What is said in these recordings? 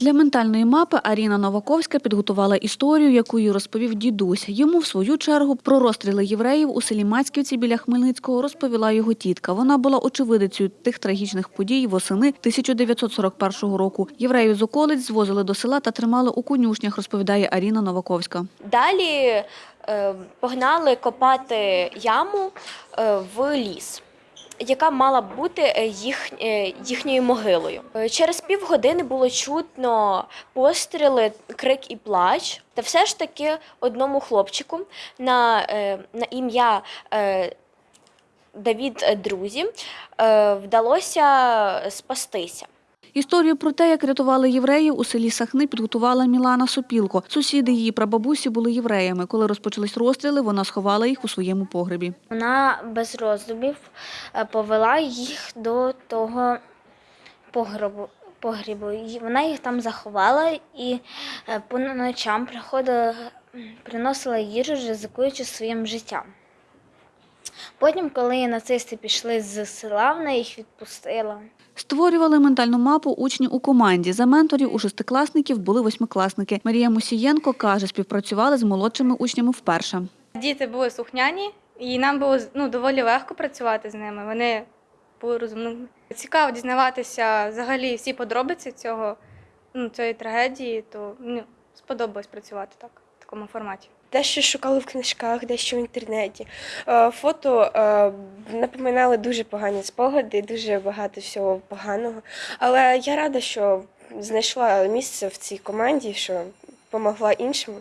Для ментальної мапи Аріна Новаковська підготувала історію, яку їй розповів дідусь. Йому, в свою чергу, про розстріли євреїв у селі Мацьківці біля Хмельницького розповіла його тітка. Вона була очевидицею тих трагічних подій восени 1941 року. Євреїв з околиць звозили до села та тримали у конюшнях, розповідає Аріна Новаковська. Далі е, погнали копати яму е, в ліс, яка мала бути е, їх, е, їхньою могилою. Е, Через півгодини було чутно постріли, крик і плач. Та все ж таки одному хлопчику на, на ім'я Давід Друзі вдалося спастися. Історію про те, як рятували євреїв у селі Сахни, підготувала Мілана Сопілко. Сусіди її прабабусі були євреями. Коли розпочались розстріли, вона сховала їх у своєму погребі. Вона без роздумів е, повела їх до того погребу. Погрібу. Вона їх там заховала і е, по ночам приходила, приносила їжу, ризикуючи своїм життям. Потім, коли нацисти пішли з села, вона їх відпустила. Створювали ментальну мапу учні у команді. За менторів у шестикласників були восьмикласники. Марія Мусієнко каже, співпрацювали з молодшими учнями вперше. Діти були слухняні, і нам було ну, доволі легко працювати з ними. Вони були розумними. Цікаво дізнаватися взагалі всі подробиці цього, ну, цієї трагедії, то ну, сподобалось працювати так, в такому форматі. Дещо шукали в книжках, дещо в інтернеті. Е, Фото е, напоминали дуже погані спогади, дуже багато всього поганого. Але я рада, що знайшла місце в цій команді, що допомогла іншим,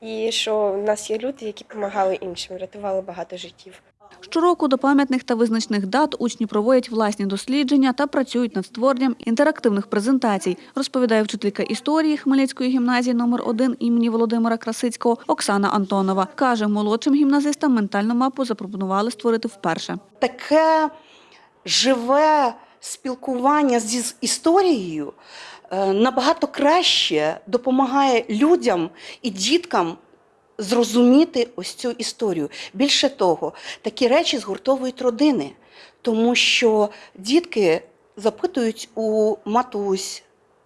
і що в нас є люди, які допомагали іншим, рятували багато життів. Щороку до пам'ятних та визначних дат учні проводять власні дослідження та працюють над створенням інтерактивних презентацій, розповідає вчителька історії Хмельницької гімназії номер 1 імені Володимира Красицького Оксана Антонова. Каже, молодшим гімназистам ментальну мапу запропонували створити вперше. таке живе спілкування з історією е, набагато краще допомагає людям і діткам зрозуміти ось цю історію. Більше того, такі речі згуртовують родини, тому що дітки запитують у матусь,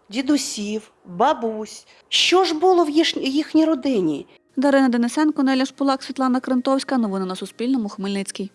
дідусів, бабусь, що ж було в їхній- родині. Дарина Денисенко, Неля Шпулак, Світлана Крентовська. Новини на Суспільному. Хмельницький.